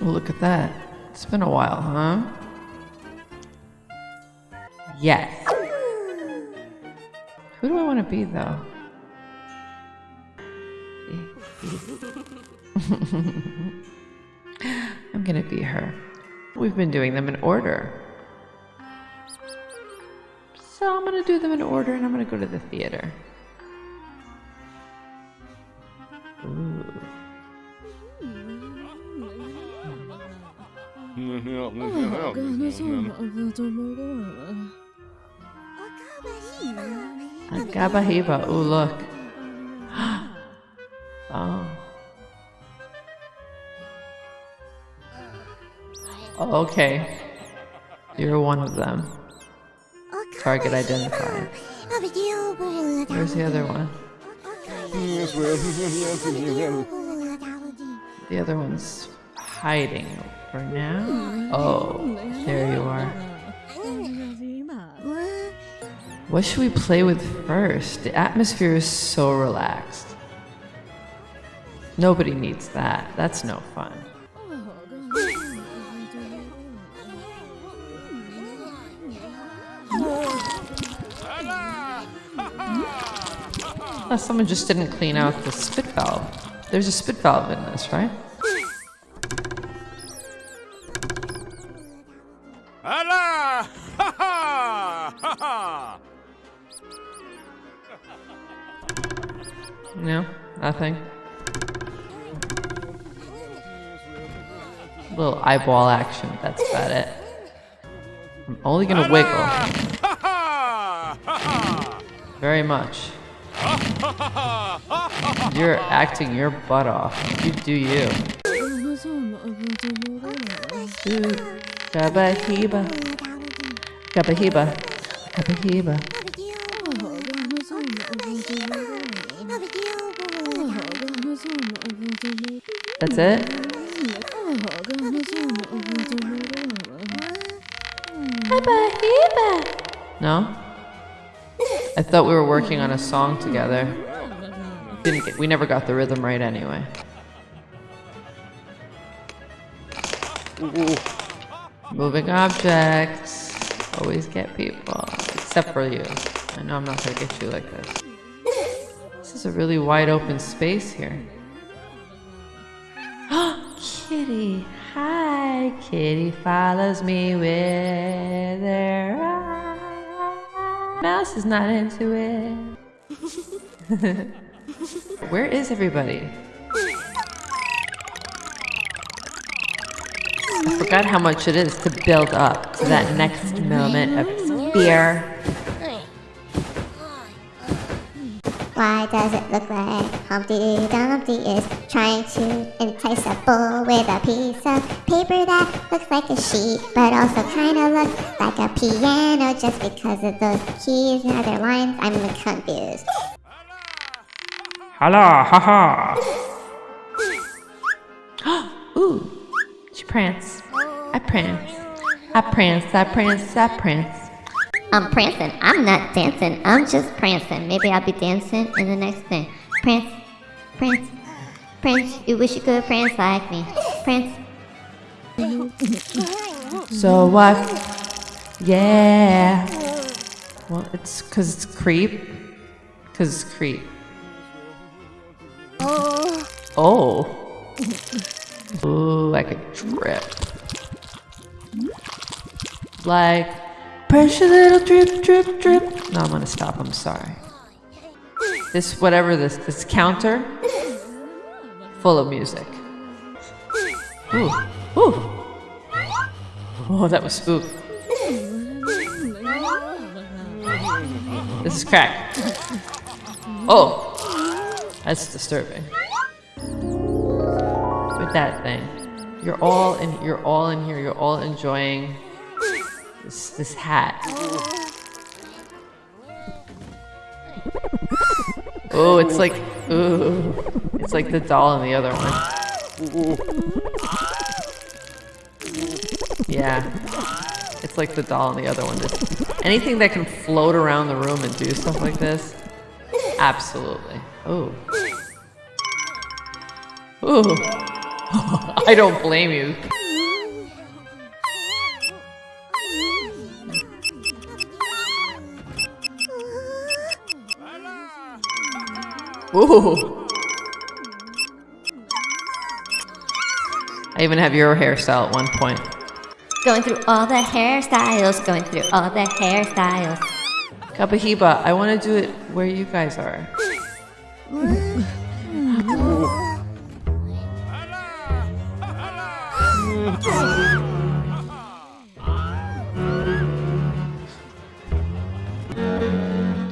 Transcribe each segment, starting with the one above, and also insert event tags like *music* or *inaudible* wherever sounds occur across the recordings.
Look at that. It's been a while, huh? Yes. Who do I want to be, though? *laughs* I'm gonna be her. We've been doing them in order. So I'm gonna do them in order and I'm gonna go to the theater. Agabahiba. Ooh, look. *gasps* oh. Okay. You're one of them. Target identified. Where's the other one? *laughs* The other one's hiding for now. Oh, there you are. What should we play with first? The atmosphere is so relaxed. Nobody needs that. That's no fun. Uh, someone just didn't clean out the spit valve. There's a spit valve in this, right? Eyeball action, that's about it. I'm only gonna wiggle. Very much. You're acting your butt off. You do you. Gabahiba. Gabahiba. That's it? Thought we were working on a song together. Didn't get, we never got the rhythm right anyway. Moving objects. Always get people. Except for you. I know I'm not gonna get you like this. This is a really wide open space here. *gasps* Kitty. Hi. Kitty follows me with her eye. Mouse is not into it. *laughs* Where is everybody? I forgot how much it is to build up to that next moment of fear. Why does it look like Humpty Dumpty is trying to entice a bull with a piece of paper that looks like a sheet, but also kind of looks like a piano just because of those keys and other lines? I'm confused. Hala, haha. *gasps* Ooh, she prance. I prance. I prance, I prance, I prance. I'm prancing. I'm not dancing. I'm just prancing. Maybe I'll be dancing in the next thing. Prance, prance, prance. You wish you could prance like me. Prance. So what? Yeah. Well, it's because it's creep. Because it's creep. Oh. oh. Ooh, I could drip. Like, pressure little drip, drip, drip. No, I'm gonna stop. I'm sorry. This, whatever this, this counter, full of music. Ooh, ooh. Oh, that was spook. This is crack. Oh, that's disturbing. With that thing, you're all in. You're all in here. You're all enjoying this hat. Oh, it's like ooh, it's like the doll in the other one. Yeah, it's like the doll in the other one. This, anything that can float around the room and do stuff like this, absolutely. Oh. Ooh. *laughs* I don't blame you. Ooh. I even have your hairstyle at one point. Going through all the hairstyles, going through all the hairstyles. Kapahiba, I want to do it where you guys are.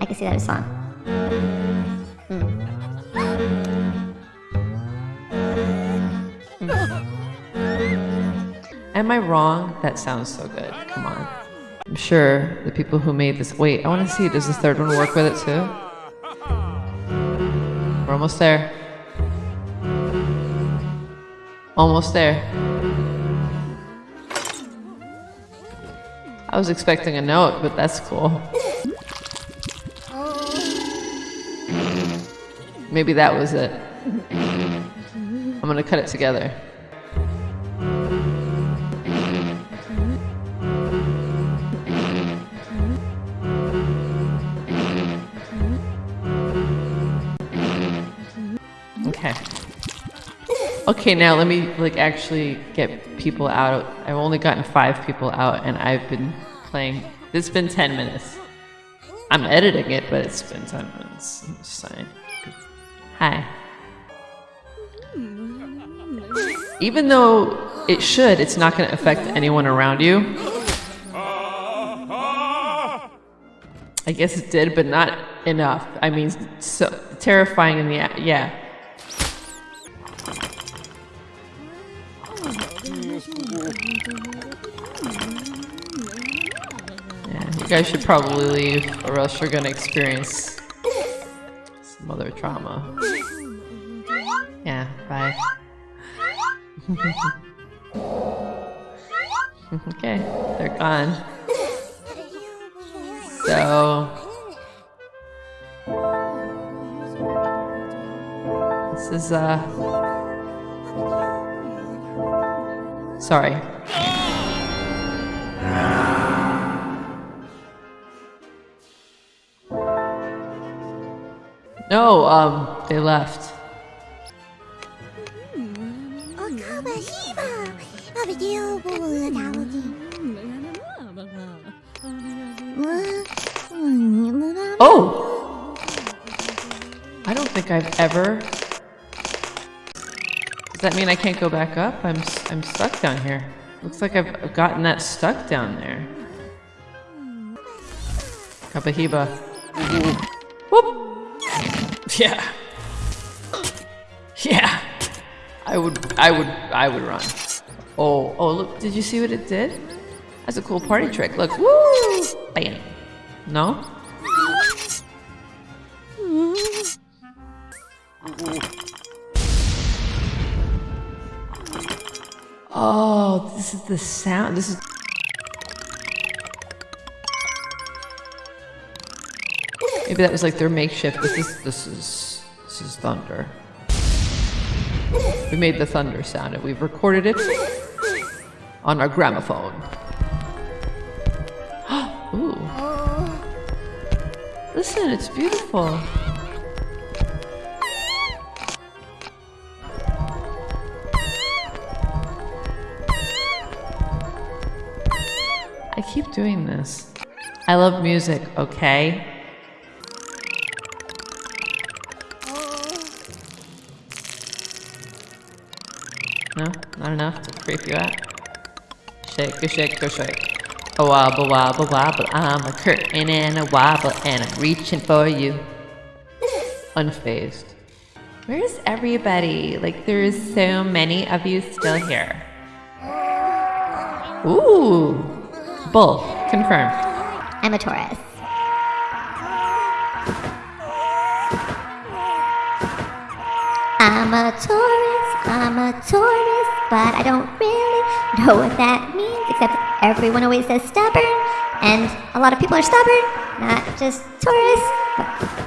I can see that as song. I wrong? That sounds so good. Come on. I'm sure the people who made this. Wait, I want to see. Does the third one work with it too? We're almost there. Almost there. I was expecting a note, but that's cool. Maybe that was it. I'm gonna cut it together. Okay, now let me like actually get people out. I've only gotten five people out, and I've been playing. It's been ten minutes. I'm editing it, but it's been ten minutes. I'm. Hi. Even though it should, it's not going to affect anyone around you. I guess it did, but not enough. I mean, so terrifying in the yeah. You should probably leave, or else you're gonna experience some other trauma. Yeah, bye. *laughs* okay, they're gone. So. This is, uh. Sorry. No, um, they left. Oh! I don't think I've ever. Does that mean I can't go back up? I'm I'm stuck down here. Looks like I've I've gotten that stuck down there. Kapahiba. *laughs* Yeah. Yeah. I would I would I would run. Oh, oh look, did you see what it did? That's a cool party trick. Look, woo! Bam. No? Oh, this is the sound. This is. Maybe that was like their makeshift. This is this is this is thunder. We made the thunder sound and we've recorded it on our gramophone. *gasps* Ooh. Listen, it's beautiful. I keep doing this. I love music, okay? Creep you out? Shake, shake, shake. A wobble, wobble, wobble. I'm a curtain and a wobble, and I'm reaching for you. Unfazed. Where's everybody? Like, there's so many of you still here. Ooh. Bull. Confirm. I'm a Taurus. I'm a Taurus, I'm a Taurus, but I don't really know what that means, except everyone always says stubborn, and a lot of people are stubborn, not just Taurus,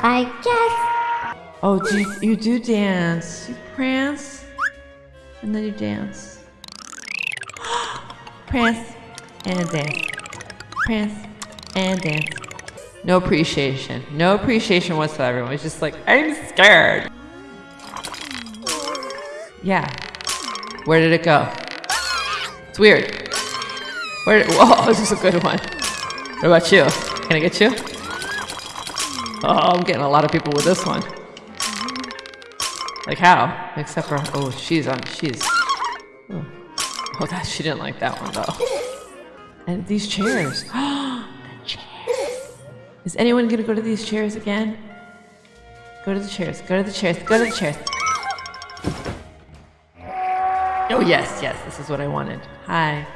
I guess. Oh, do you, do dance. You prance. And then you dance. *gasps* Prance and dance. Prance and dance. No appreciation. No appreciation whatsoever. It's just like, I'm scared. Yeah. Where did it go? It's weird. Where did, *laughs* whoa, this is a good one. What about you? Can I get you? Oh, I'm getting a lot of people with this one. Like how? Except for, oh, she's on, she's, oh, oh that, she didn't like that one though. And these chairs. the chairs. *gasps* Is anyone gonna go to these chairs again? Go to the chairs, go to the chairs, go to the chairs. Oh yes, yes, this is what I wanted. Hi.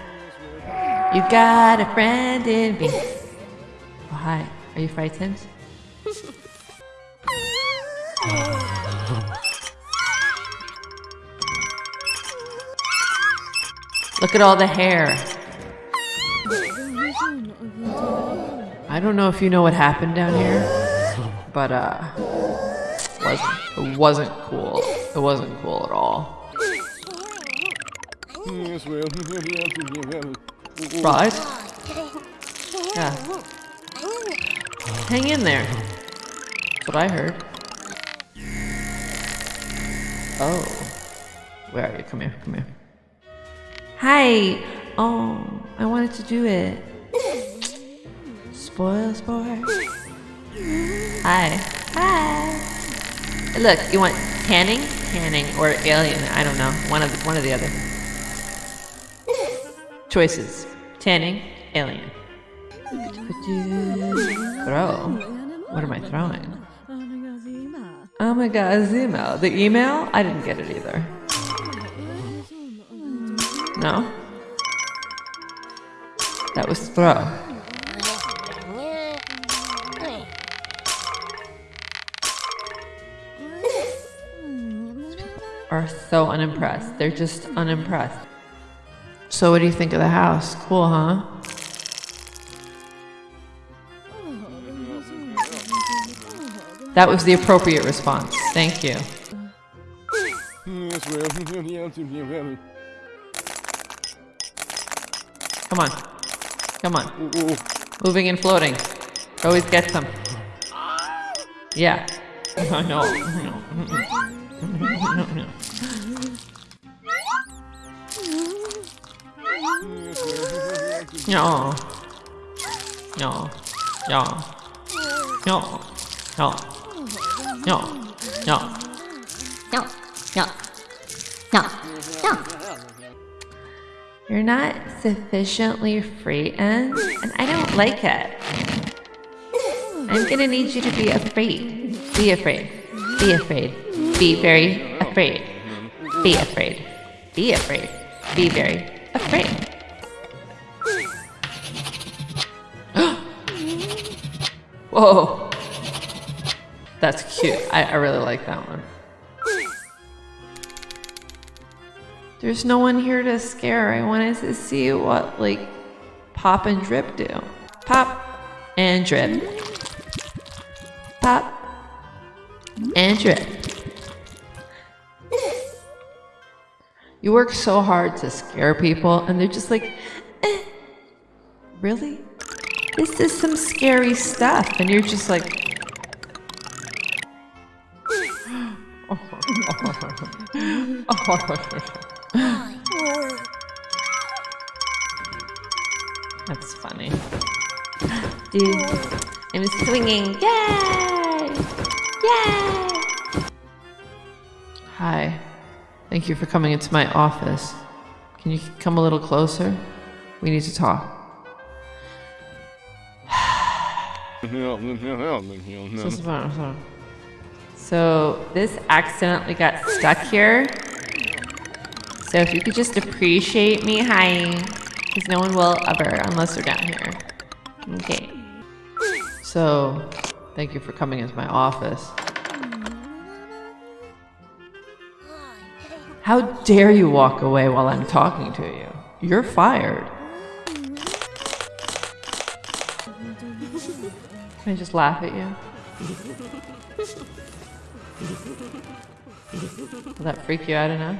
You got a friend in me. Oh hi. Are you frightened? Look at all the hair. I don't know if you know what happened down here, but uh, wasn't, it wasn't cool. It wasn't cool at all. Right? Yeah. Hang in there. That's what I heard. Oh. Where are you? Come here, come here. Hi! Oh, I wanted to do it. Spoil sport. Hi. Hi. Look, you want tanning? Tanning or alien, I don't know. One of the, one of the other. Choices. Tanning, alien. Throw. What am I throwing? Oh my god, email. The email? I didn't get it either. No? That was throw. Are so unimpressed. They're just unimpressed. So, what do you think of the house? Cool, huh? That was the appropriate response. Thank you. Come on. Come on. Moving and floating. Always get some. Yeah. *laughs* I know. No. No. No. No. No. No. No. No, no, no, no. You're not sufficiently frightened, and I don't like it. I'm gonna need you to be afraid. Be afraid. Be afraid. Be very afraid. Be afraid. Be afraid. Be very afraid. *gasps* Whoa. That's cute. I, I really like that one. There's no one here to scare. I wanted to see what, like, Pop and Drip do. Pop and Drip. Pop and Drip. You work so hard to scare people, and they're just like, eh, really? This is some scary stuff. And you're just like, *laughs* That's funny. Dude, I'm swinging. Yay! Yay! Thank you for coming into my office. Can you come a little closer? We need to talk. So this accidentally got stuck here. So if you could just appreciate me, hi. Because no one will ever unless they're down here. Okay. So, thank you for coming into my office. How dare you walk away while I'm talking to you? You're fired. Can I just laugh at you? Will that freak you out enough?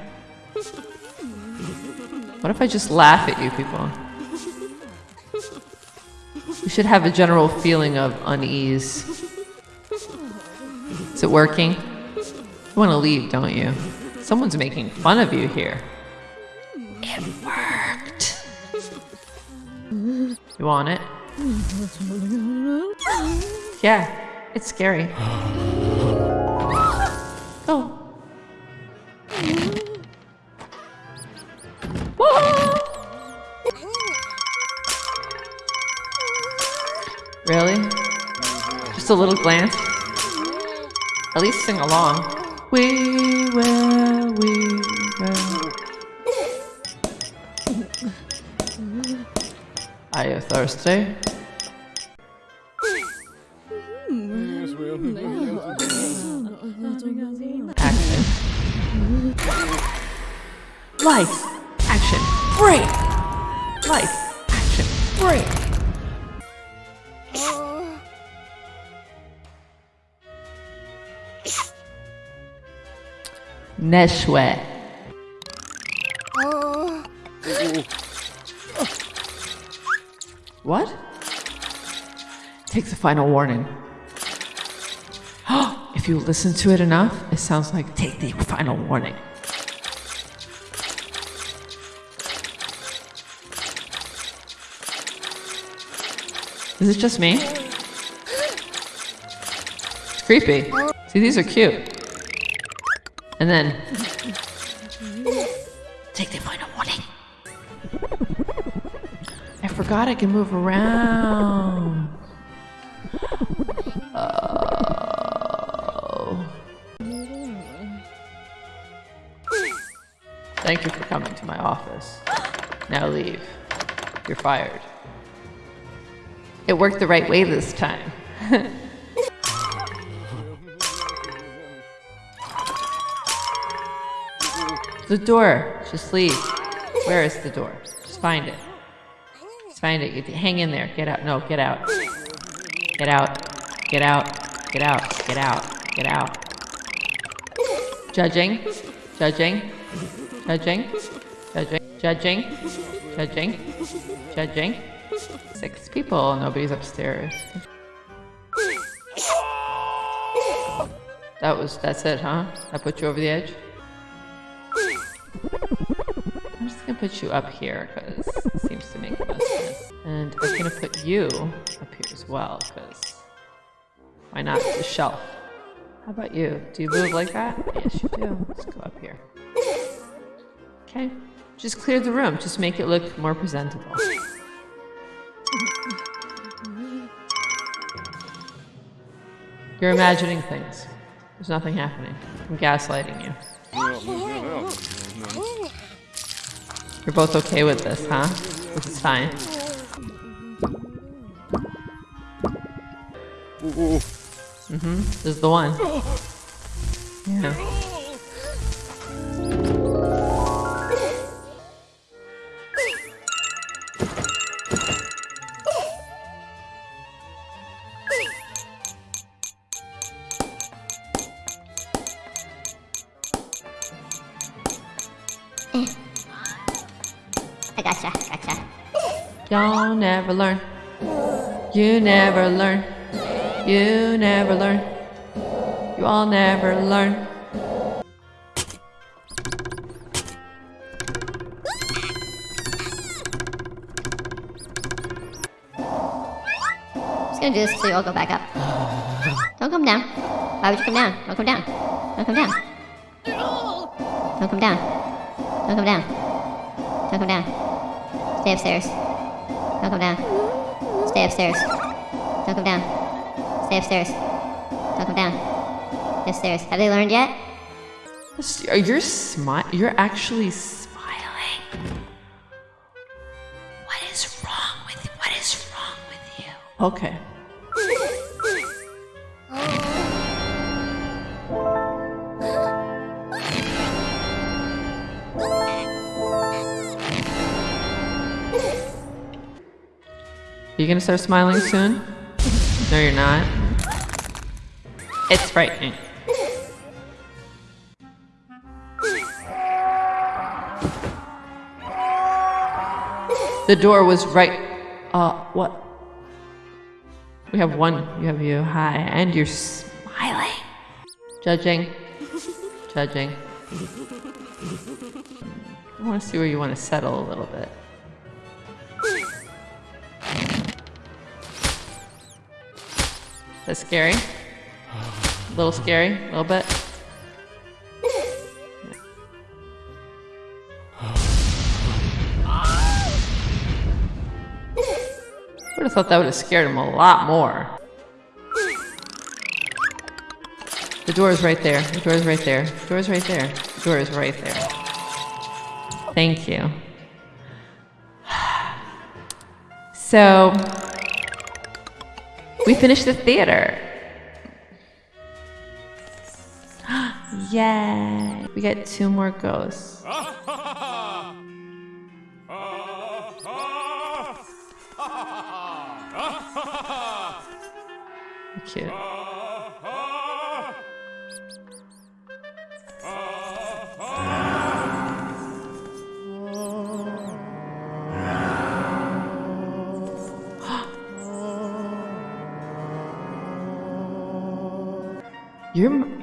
What if I just laugh at you people? You should have a general feeling of unease. Is it working? You want to leave, don't you? Someone's making fun of you here. It worked. You want it? Yeah, it's scary. Oh. Go. Whoa! Really? Just a little glance? At least sing along. We will, we *laughs* will. Are you thirsty? Action. Life. Action. Break. Life. Action. Break. Neshwe. What? Take the final warning. *gasps* if you listen to it enough, it sounds like take the final warning. Is it just me? It's creepy. See, these are cute. And then. Take the final warning. I forgot I can move around. Oh. Thank you for coming to my office. Now leave. You're fired. It worked the right way this time. *laughs* the door. Just leave. Where is the door? Just find it. Just find it. Hang in there. Get out. No, get out. Get out. Get out. Get out. Get out. Get out. Judging. Judging. Judging. Judging. Judging. Judging. Judging. Six people. Nobody's upstairs. That was, that's it, huh? That put you over the edge? I'm just gonna put you up here because it seems to make the most sense. And I'm gonna put you up here as well because why not? The shelf. How about you? Do you move like that? Yes, you do. Let's go up here. Okay. Just clear the room. Just make it look more presentable. You're imagining things. There's nothing happening. I'm gaslighting you. You're both okay with this, huh? This is fine. Mm-hmm. This is the one. Yeah. I gotcha, gotcha. Y'all never learn. You never learn. You never learn. You all never learn. I'm just gonna do this so you all go back up. Don't come down. Why would you come down? Don't come down. Don't come down. Don't come down. Don't come down. Don't come down. Stay upstairs. Don't come down. Stay upstairs. Don't come down. Stay upstairs. Don't come down. Stay upstairs. Have they learned yet? You're smi- You're actually smiling. What is wrong with What is wrong with you? Okay. You gonna start smiling soon? No, you're not. It's frightening. The door was right. Uh, what? We have one. You have you. Hi. And you're smiling. Judging. Judging. I want to see where you want to settle a little bit. That's scary. A little scary, a little bit. I would have thought that would have scared him a lot more. The door is right there. The door is right there. The door is right there. The door is right there. Thank you. *sighs* So, we finished the theater. *gasps* Yay! We get two more ghosts. Ah.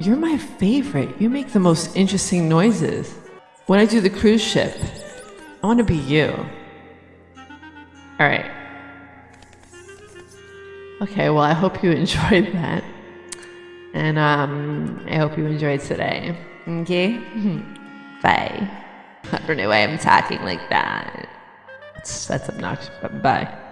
You're my favorite. You make the most interesting noises. When I do the cruise ship, I want to be you. All right. Okay, well, I hope you *laughs* enjoyed that. And um, I hope you enjoyed today. Okay? Bye. *laughs* I don't know why I'm talking like that. That's, that's obnoxious, but bye.